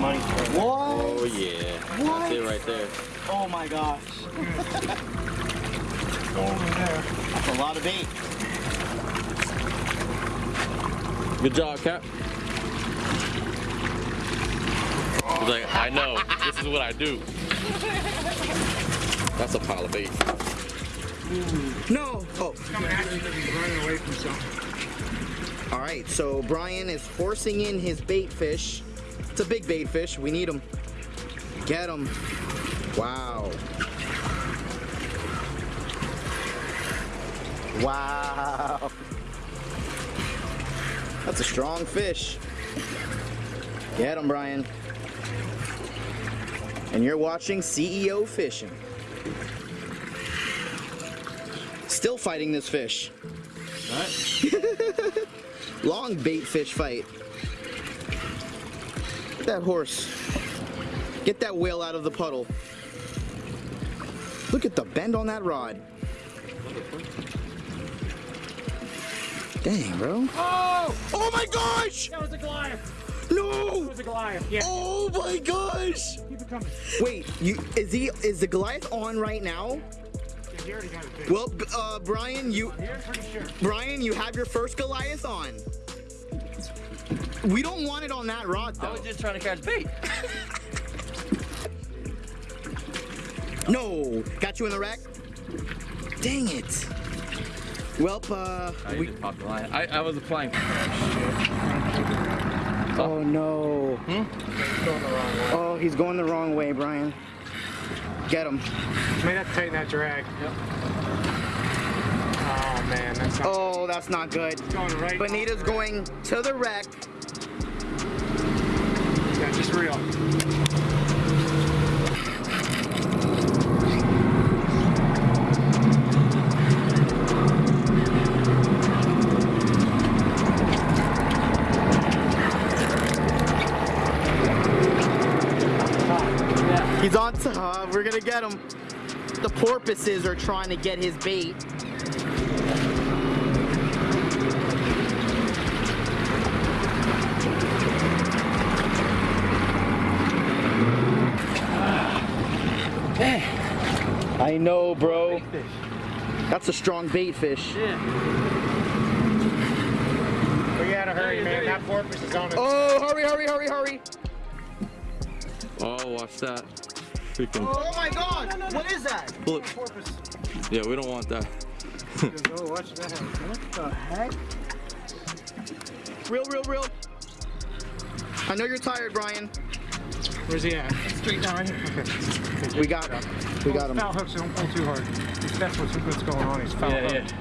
money for it. What? Oh yeah. What? That's it right there. Oh my gosh. Go over there. That's a lot of bait. Good job, Cap. He's like, I know. This is what I do. That's a pile of bait. No. Oh. Coming at you because he's running away from something. All right. So Brian is forcing in his bait fish. It's a big bait fish. We need him. Get him. Wow. Wow. That's a strong fish. Get him, Brian. And you're watching CEO Fishing. Still fighting this fish. Long bait fish fight. Get that horse. Get that whale out of the puddle. Look at the bend on that rod. Dang, bro. Oh! Oh my gosh! That was a Goliath. No! That was a Goliath. Yeah. Oh my gosh! Keep it coming. Wait, you is he is the Goliath on right now? Yeah, he already got it. Well, uh, Brian, you sure. Brian, you have your first Goliath on. We don't want it on that rod though. I was just trying to catch bait. No, got you in the wreck. Dang it. Well, uh, I we, just popped the line. I, I was applying. oh no. He's going the wrong way. Oh, he's going the wrong way, Brian. Get him. May have to tighten that drag. Yep. Oh man, that's not Oh, that's not good. going right. Bonita's going to the wreck. Yeah, just real. He's on top. We're gonna get him. The porpoises are trying to get his bait. I know, bro. That's a strong bait fish. We gotta hurry, man. That porpoise is on it. Oh, hurry, hurry, hurry, hurry. Oh, watch that. Freaking Oh my god, what is that? pull it. Porpoise. Yeah, we don't want that. Oh, watch that. What the heck? Real, real, real. I know you're tired, Brian. Where's he at? Straight down right here. Okay. We got him. we got him. Foul hooks, don't pull too hard. That's what's, what's going on. He's foul Yeah, hooked.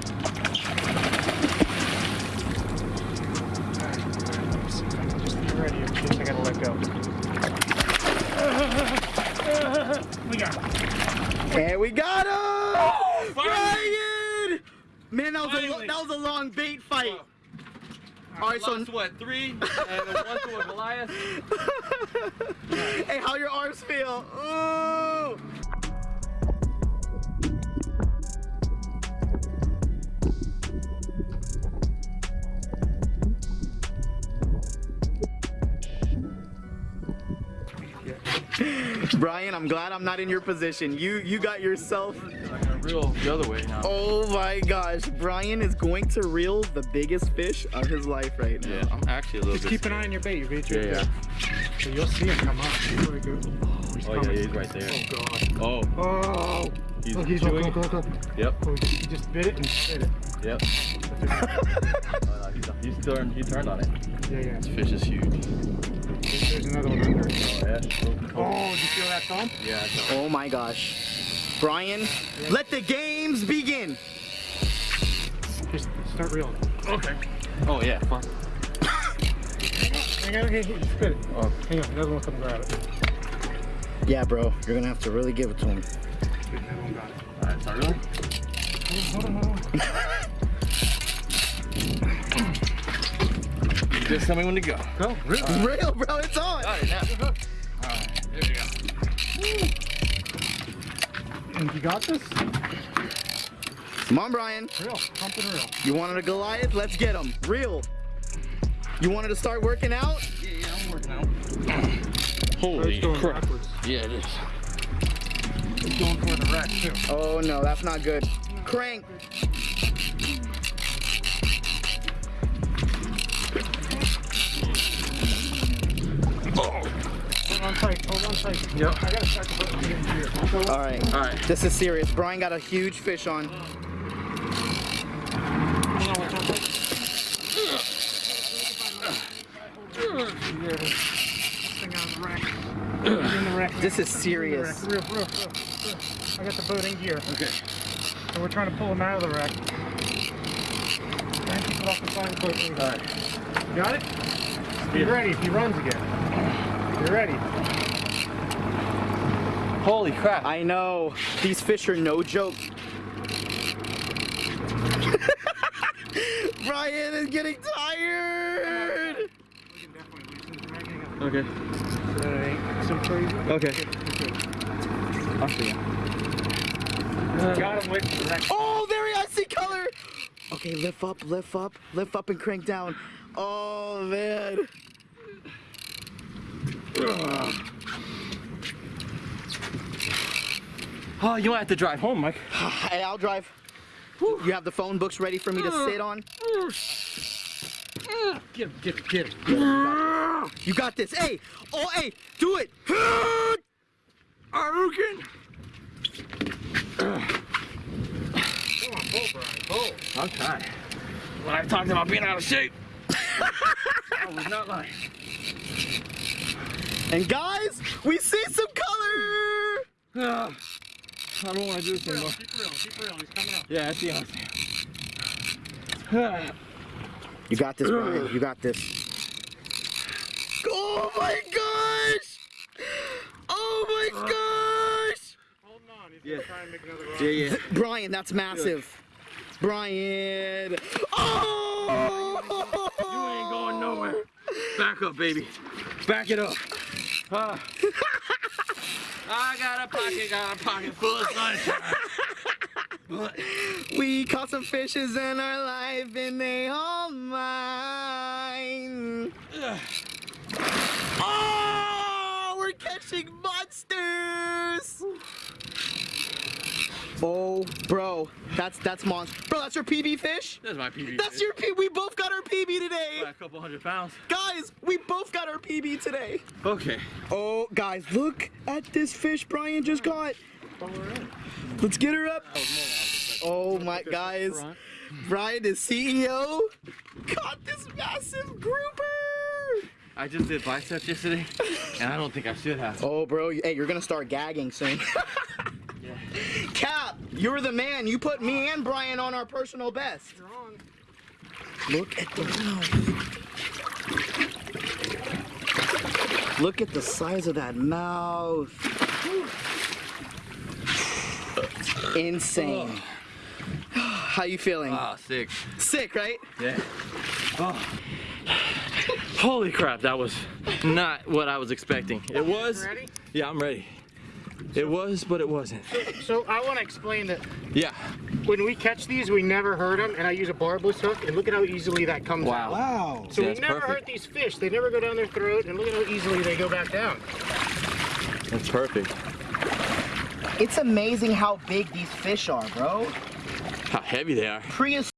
Just be ready in case I gotta let go. we got him. And we got him! Brian! Man, that was a that was a long bait fight. All right, so Lost, what, three? And one to a Goliath? hey, how your arms feel? Ooh! Brian, I'm glad I'm not in your position. You you got yourself. I'm reel the other way now. Oh my gosh, Brian is going to reel the biggest fish of his life right now. Yeah, I'm actually a little Just bit. keep an eye on your bait. Your bait's Yeah, yeah. So you'll see him come up. Before he goes. Oh, he's Oh, yeah, he's right there. Oh, God. Oh, Oh. he's oh, he's go, chewing. go, go, go. Yep, Oh, he just bit it and bit it. yep. oh, no, he's, he's turned, he turned on it. Yeah, yeah. This fish is huge. There's, there's another one under. Oh, yeah. Oh, did you feel that thump? Yeah, Oh my gosh. Brian, let the games begin. Just start reeling. Okay. Oh, yeah, fine. Hang on, okay, spit it. Oh. Hang on, another one come grab it. Yeah, bro, you're gonna have to really give it to him. Another one got it. Alright, start reeling. Hold on, hold on. Just tell me when to go. Go, reel. Real, bro, it's on. Got it now. Alright, here we go. And you got this? Come on, Brian. Reel, pump and reel. You wanted a Goliath? Let's get him. Real. You wanted to start working out? Yeah, yeah, I'm working out. Holy It's going crap. backwards. Yeah, it is. It's going toward the wreck too. Oh no, that's not good. Crank. Tight. Hold on tight. Yep. I gotta start the boat again here. All right. All right. This is serious. Brian got a huge fish on. Hold on, watch out, tight. There it is. This thing on the wreck. It's in the wreck. This is It's in the serious. Real, real, real, real. I got the boat in gear. Okay. So we're trying to pull him out of the wreck. Try and keep it off the side of the boat. There we go. All right. Got it? Be ready if he runs again. You're ready. Holy crap. I know. These fish are no joke. Brian is getting tired. We can definitely loosen the dragging up. Okay. So that it ain't so crazy. Okay. I'll see. Got him with. Oh, there he I see color. Okay, lift up, lift up, lift up and crank down. Oh man. Oh, you might have to drive home, Mike. Hey, I'll drive. You have the phone books ready for me to sit on? Get him, get him, get him. You got this. Hey, oh, hey, do it. Arukin. Come on, pull, Brian, pull. I'm. When I talked about being out of shape, I was not lying. And guys, we see some color. Ah, I don't want to do this anymore. Keep reeling, keep reeling. He's coming up. Yeah, that's the honest. Ah, You got this, Brian. You got this. Oh my gosh! Oh my gosh! Hold on. He's Yeah. gonna try and make another run. yeah, yeah. Brian, that's massive. Brian. Oh! You ain't going nowhere. Back up, baby. Back it up. Ah. I got a pocket, got a pocket full of sunshine. We caught some fishes in our life and they all mine. Oh, we're catching monsters. Oh, bro, that's that's monster. Bro, that's your PB fish. That's my PB. That's your PB. We both got our PB today, a couple hundred pounds. guys. We both got our PB today. Okay. Oh, guys, look at this fish Brian just caught. Let's get her up. Oh my guys, Brian, the CEO, caught this massive grouper. I just did biceps yesterday, and I don't think I should have. Oh, bro, hey, you're gonna start gagging soon. Cap, you're the man. You put me and Brian on our personal best. Strong. Look at the mouth. Look at the size of that mouth. Insane. How you feeling? Ah, sick. Sick, right? Yeah. Oh. Holy crap, that was not what I was expecting. It was. Ready? Yeah, I'm ready. It was, but it wasn't. So I want to explain that Yeah. when we catch these, we never hurt them, and I use a barbless hook, and look at how easily that comes Wow. out. Wow. So Yeah, we never perfect. hurt these fish. They never go down their throat, and look at how easily they go back down. That's perfect. It's amazing how big these fish are, bro. How heavy they are. Prehistoric.